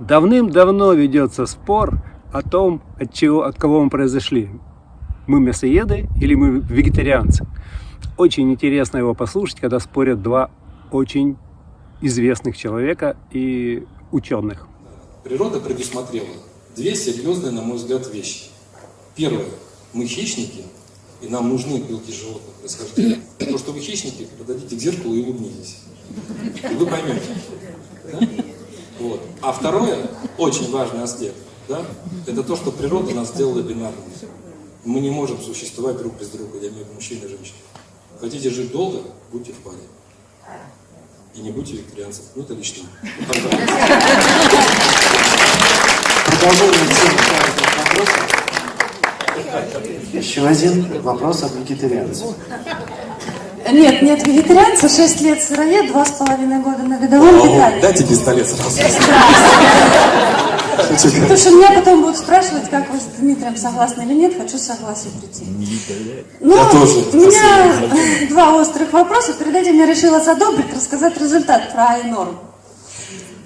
Давным-давно ведется спор о том, от, чего, от кого мы произошли. Мы мясоеды или мы вегетарианцы. Очень интересно его послушать, когда спорят два очень известных человека и ученых. Природа предусмотрела две серьезные, на мой взгляд, вещи. Первое. Мы хищники, и нам нужны белки животных происхождения. То, что вы хищники, подойдите к зеркалу и улыбнитесь. И вы поймете. Да? Вот. А второе, очень важный аспект, да, это то, что природа нас сделала бинарными. Мы не можем существовать друг без друга, я имею в виду мужчина и женщина. Хотите жить долго, будьте в паре. И не будьте вегетарианцев. Ну, это лично. Еще один вопрос от вегетарианцев. Нет, нет вегетарианца, 6 лет сыроед, 2,5 года на годовом питании. Дайте пистолет сразу. Потому что меня потом будут спрашивать, как вы с Дмитрием согласны или нет, хочу согласие прийти. Ну, у меня два острых вопроса. Перед этим я решила задобрить, рассказать результат про Айнорм.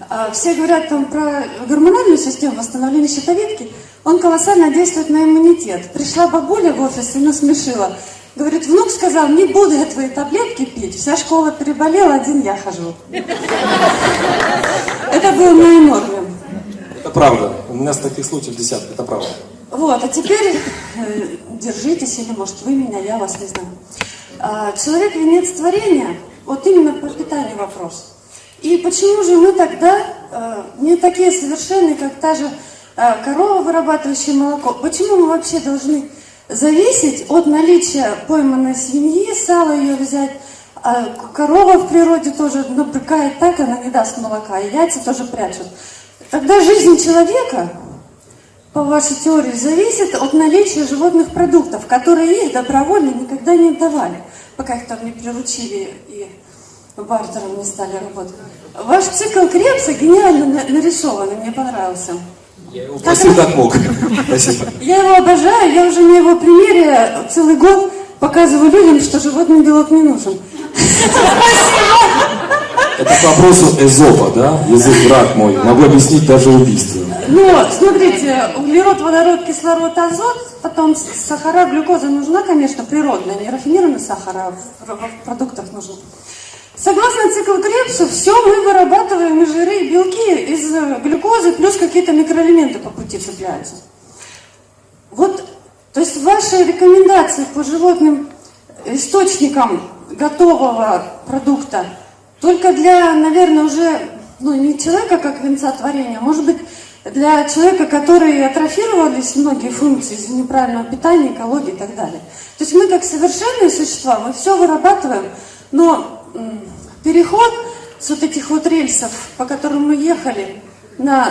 А, Все говорят там про гормональную систему восстановления щитовидки. Он колоссально действует на иммунитет. Пришла бабуля в офис и насмешила. Говорит, внук сказал, не буду я твои таблетки пить. Вся школа переболела, один я хожу. Это было на Айнорме. Это правда. У меня с таких случаев десятки, это правда. Вот, а теперь э, держитесь, или может вы меня, я вас не знаю. А, человек венец творения, вот именно по питанию вопрос. И почему же мы тогда э, не такие совершенные, как та же э, корова, вырабатывающая молоко? Почему мы вообще должны зависеть от наличия пойманной свиньи, сала ее взять? А корова в природе тоже набрыкает так, она не даст молока, и яйца тоже прячут. Тогда жизнь человека по вашей теории, зависит от наличия животных продуктов, которые их добровольно никогда не давали, пока их там не приручили и бартером не стали работать. Ваш цикл Крепса гениально на- нарисован, мне понравился. Я его просил как мог. Спасибо. Я его обожаю, я уже на его примере целый год показываю людям, что животный белок не нужен. Это к вопросу Эзопа, да? Язык враг мой. Могу объяснить даже убийство. Но, смотрите, углерод, водород, кислород, азот, потом сахара, глюкоза нужна, конечно, природная, не рафинированный сахар, а в, в продуктах нужен. Согласно циклу Крепса, все мы вырабатываем и жиры, и белки из э, глюкозы, плюс какие-то микроэлементы по пути цепляются. Вот, то есть ваши рекомендации по животным источникам готового продукта только для, наверное, уже, ну, не человека как венца творения, а может быть, для человека, который атрофировались многие функции из-за неправильного питания, экологии и так далее. То есть мы как совершенные существа, мы все вырабатываем, но переход с вот этих вот рельсов, по которым мы ехали, на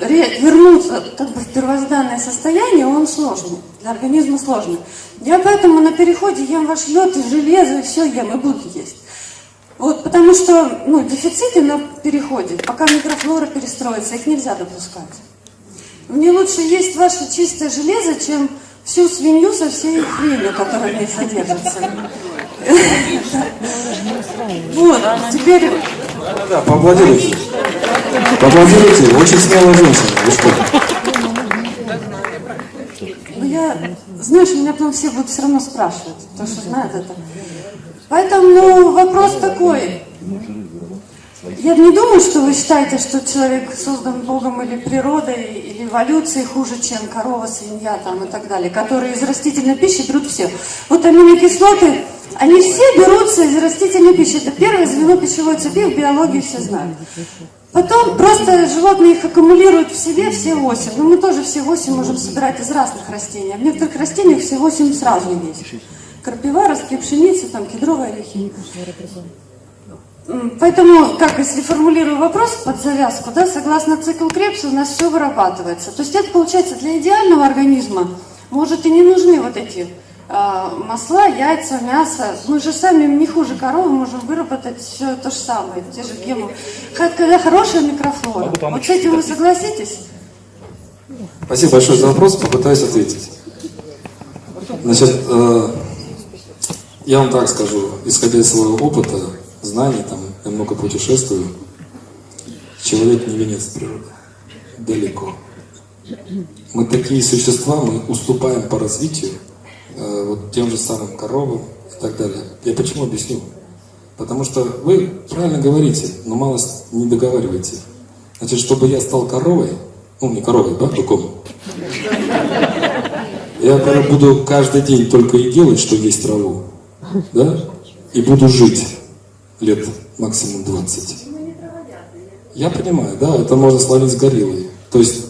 ре- вернуться как бы в первозданное состояние, он сложный, для организма сложный. Я поэтому на переходе ем ваш лед и железо, и все ем, и буду есть. Вот, потому что ну, дефициты на переходе, пока микрофлора перестроится, их нельзя допускать. Мне лучше есть ваше чистое железо, чем всю свинью со всей хренью, которая в ней содержится. Вот, теперь Да, поаплодируйте. Поаплодируйте. Очень смелая женщина. Вы что? Ну, я, знаешь, меня потом все будут все равно спрашивать, потому что знают это. Поэтому ну, вопрос такой. Я не думаю, что вы считаете, что человек создан Богом или природой, или эволюцией хуже, чем корова, свинья там, и так далее, которые из растительной пищи берут все. Вот аминокислоты, они все берутся из растительной пищи. Это первое звено пищевой цепи в биологии все знают. Потом просто животные их аккумулируют в себе все 8. Но мы тоже все 8 можем собирать из разных растений. А в некоторых растениях все 8 сразу есть. Крапива, ростки пшеницы, там кедровые орехи. Поэтому, как если формулирую вопрос под завязку, да, согласно циклу Крепса у нас все вырабатывается. То есть это получается для идеального организма может и не нужны вот эти а, масла, яйца, мясо. Мы же сами не хуже коровы можем выработать все то же самое, те же гемы. Когда хорошая микрофлора. Вот с этим вы согласитесь? Спасибо большое за вопрос, попытаюсь ответить. Значит, э, я вам так скажу, исходя из своего опыта, знаний, там, я много путешествую, человек не венец природы. далеко. Мы такие существа, мы уступаем по развитию э, вот тем же самым коровам и так далее. Я почему объясню? Потому что вы правильно говорите, но мало не договариваете. Значит, чтобы я стал коровой, ну не коровой, да, быком, я буду каждый день только и делать, что есть траву, да, и буду жить лет максимум 20. Я понимаю, да, это можно словить с гориллой. То есть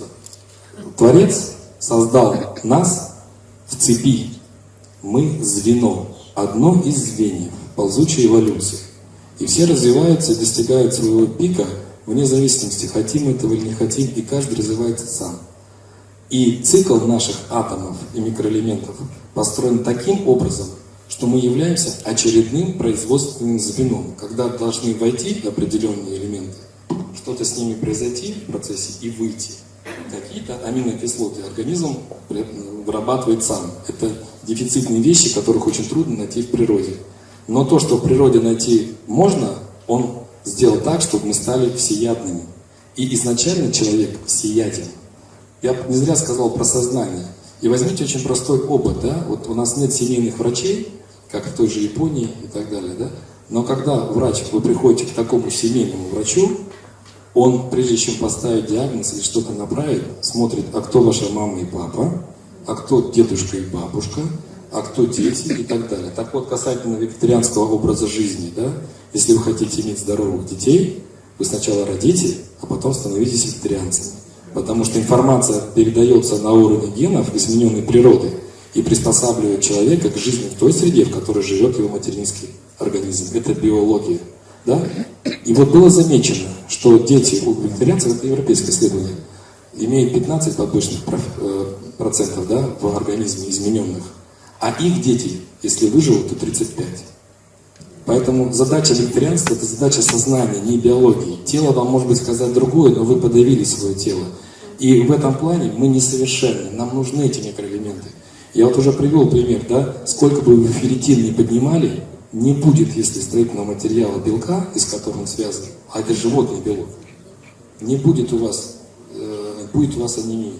Творец создал нас в цепи. Мы звено, одно из звеньев ползучей эволюции. И все развиваются достигают своего пика вне зависимости, хотим этого или не хотим, и каждый развивается сам. И цикл наших атомов и микроэлементов построен таким образом, что мы являемся очередным производственным звеном, когда должны войти определенные элементы, что-то с ними произойти в процессе и выйти. Какие-то аминокислоты организм вырабатывает сам. Это дефицитные вещи, которых очень трудно найти в природе. Но то, что в природе найти можно, он сделал так, чтобы мы стали всеядными. И изначально человек всеяден. Я не зря сказал про сознание. И возьмите очень простой опыт, да, вот у нас нет семейных врачей, как в той же Японии и так далее, да, но когда врач, вы приходите к такому семейному врачу, он, прежде чем поставить диагноз или что-то направить, смотрит, а кто ваша мама и папа, а кто дедушка и бабушка, а кто дети и так далее. Так вот, касательно вегетарианского образа жизни, да, если вы хотите иметь здоровых детей, вы сначала родите, а потом становитесь вегетарианцами. Потому что информация передается на уровне генов, измененной природы, и приспосабливает человека к жизни в той среде, в которой живет его материнский организм. Это биология. Да? И вот было замечено, что дети у вегетарианцев, это европейское исследование, имеют 15 побочных э, процентов да, в организме измененных. А их дети, если выживут, то 35. Поэтому задача вегетарианства – это задача сознания, не биологии. Тело вам может быть сказать другое, но вы подавили свое тело. И в этом плане мы несовершенны, нам нужны эти микроэлементы. Я вот уже привел пример, да, сколько бы вы ферритин не поднимали, не будет, если строительного материала белка, из которого он связан, а это животный белок, не будет у вас, э, будет у вас анемия.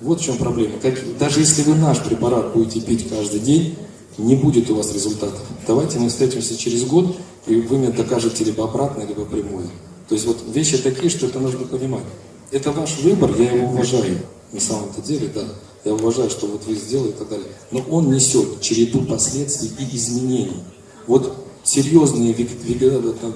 Вот в чем проблема. Как, даже если вы наш препарат будете пить каждый день, не будет у вас результатов. Давайте мы встретимся через год, и вы мне докажете либо обратное, либо прямое. То есть вот вещи такие, что это нужно понимать. Это ваш выбор, я его уважаю. На самом-то деле, да. Я уважаю, что вот вы сделали и так далее. Но он несет череду последствий и изменений. Вот серьезные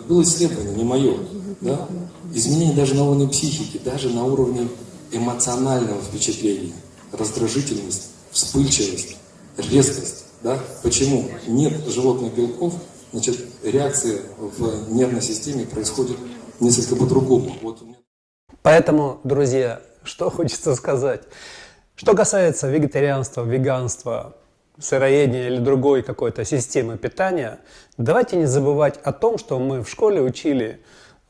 было исследование, не мое, да? изменения даже на уровне психики, даже на уровне эмоционального впечатления, раздражительность, вспыльчивость, резкость. Да? Почему? Нет животных белков, значит, реакция в нервной системе происходит несколько по-другому. Вот Поэтому, друзья, что хочется сказать. Что касается вегетарианства, веганства, сыроедения или другой какой-то системы питания, давайте не забывать о том, что мы в школе учили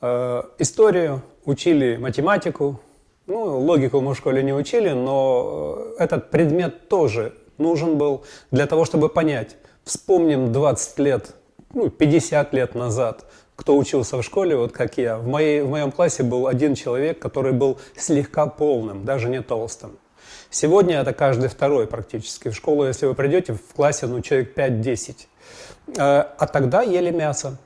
э, историю, учили математику, ну, логику мы в школе не учили, но э, этот предмет тоже нужен был для того, чтобы понять. Вспомним 20 лет, ну, 50 лет назад, кто учился в школе, вот как я. В, моей, в моем классе был один человек, который был слегка полным, даже не толстым. Сегодня это каждый второй практически. В школу, если вы придете, в классе ну, человек 5-10. Э, а тогда ели мясо,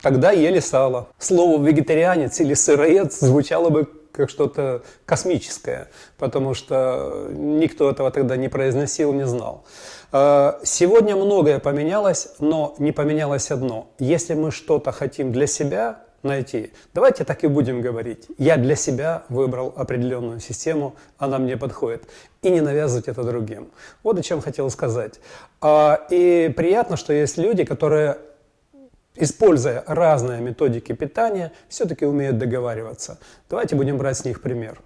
тогда ели сало. Слово «вегетарианец» или «сыроед» звучало бы как что-то космическое, потому что никто этого тогда не произносил, не знал. Э, сегодня многое поменялось, но не поменялось одно. Если мы что-то хотим для себя найти, давайте так и будем говорить. Я для себя выбрал определенную систему, она мне подходит. И не навязывать это другим. Вот о чем хотел сказать. А, и приятно, что есть люди, которые используя разные методики питания, все-таки умеют договариваться. Давайте будем брать с них пример.